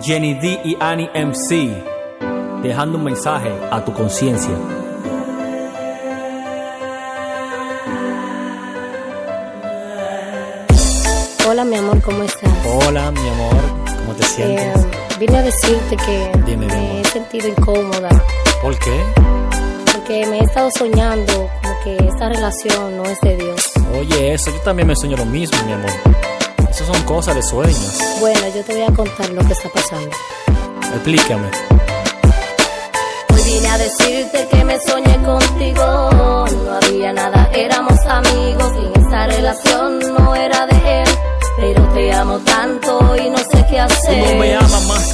Jenny D y Annie MC, dejando un mensaje a tu conciencia. Hola mi amor, ¿cómo estás? Hola, mi amor, ¿cómo te sientes? Eh, vine a decirte que Dime, me he sentido incómoda ¿Por qué? porque me he estado soñando como que esta relación no es de Dios. Oye, eso, yo también me sueño lo mismo, mi amor. Eso son cosas de sueños. Bueno, yo te voy a contar lo que está pasando. Explícame. Hoy vine a decirte que me soñé contigo.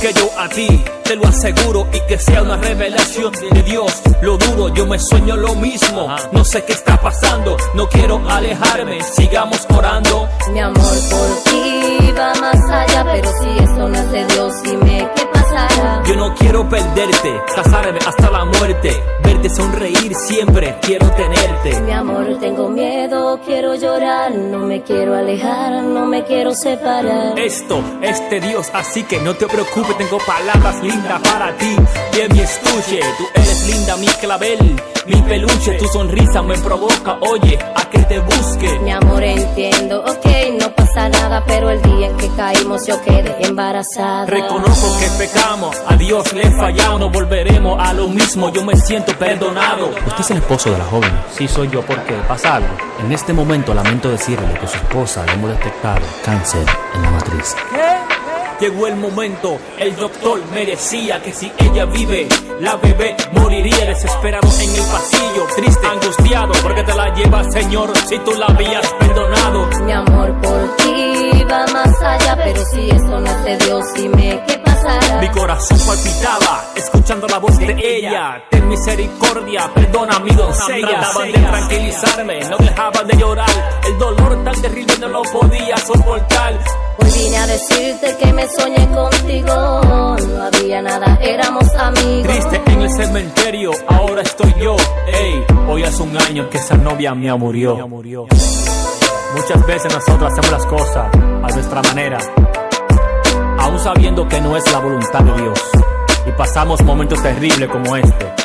Que yo a ti, te lo aseguro y que sea una revelación de Dios. Lo duro, yo me sueño lo mismo. No sé qué está pasando, no quiero alejarme, sigamos orando. Mi amor por ti casarme hasta la muerte, verte sonreír siempre, quiero tenerte. Mi amor, tengo miedo, quiero llorar, no me quiero alejar, no me quiero separar. Esto es de Dios, así que no te preocupes, tengo palabras lindas para ti. Que mi estuche, tú eres linda, mi clavel, mi peluche, tu sonrisa me provoca, oye, a que te busque. Mi amor, entiendo, ok, pasa nada, pero el día en que caímos yo quedé embarazada. Reconozco que pecamos, a Dios le fallamos, no volveremos a lo mismo, yo me siento perdonado. ¿Usted es el esposo de la joven? Sí, soy yo. ¿Por qué? ¿Pasa algo? En este momento lamento decirle que su esposa le hemos detectado cáncer en la matriz. Llegó el momento, el doctor me decía que si ella vive, la bebé moriría desesperado en el pasillo, triste, angustiado, porque te la llevas, Señor, si tú la habías si eso no es de Dios, dime qué pasará. Mi corazón palpitaba, escuchando la voz de ella. Ten misericordia, perdona mi doncella. Trataba de tranquilizarme, no dejaba de llorar. El dolor tan terrible no lo podía soportar. Hoy vine a decirte que me soñé contigo, no había nada, éramos amigos. Triste en el cementerio, ahora estoy yo. Ey, hoy hace un año que esa novia mía murió. Muchas veces nosotros hacemos las cosas a nuestra manera, sabiendo que no es la voluntad de Dios. Y pasamos momentos terribles como este.